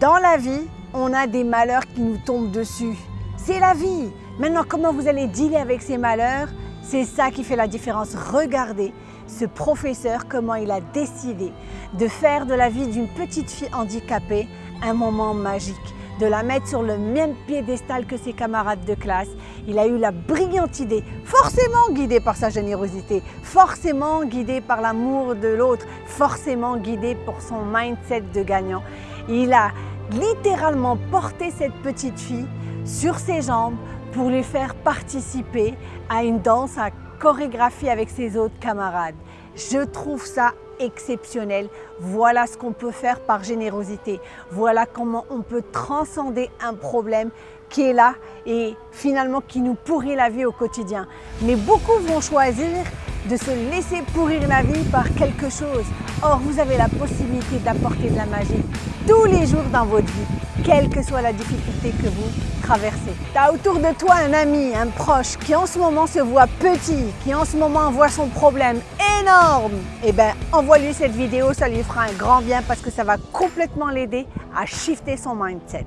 Dans la vie, on a des malheurs qui nous tombent dessus. C'est la vie. Maintenant, comment vous allez dealer avec ces malheurs? C'est ça qui fait la différence. Regardez ce professeur, comment il a décidé de faire de la vie d'une petite fille handicapée un moment magique de la mettre sur le même piédestal que ses camarades de classe. Il a eu la brillante idée, forcément guidé par sa générosité, forcément guidé par l'amour de l'autre, forcément guidé pour son mindset de gagnant. Il a littéralement porté cette petite fille sur ses jambes pour lui faire participer à une danse, à chorégraphie avec ses autres camarades. Je trouve ça exceptionnel. Voilà ce qu'on peut faire par générosité. Voilà comment on peut transcender un problème qui est là et finalement qui nous pourrit la vie au quotidien. Mais beaucoup vont choisir de se laisser pourrir la vie par quelque chose. Or, vous avez la possibilité d'apporter de la magie tous les jours dans votre vie, quelle que soit la difficulté que vous traversez. Tu as autour de toi un ami, un proche qui en ce moment se voit petit, qui en ce moment voit son problème énorme. Eh bien, envoie-lui cette vidéo, ça lui fera un grand bien parce que ça va complètement l'aider à shifter son mindset.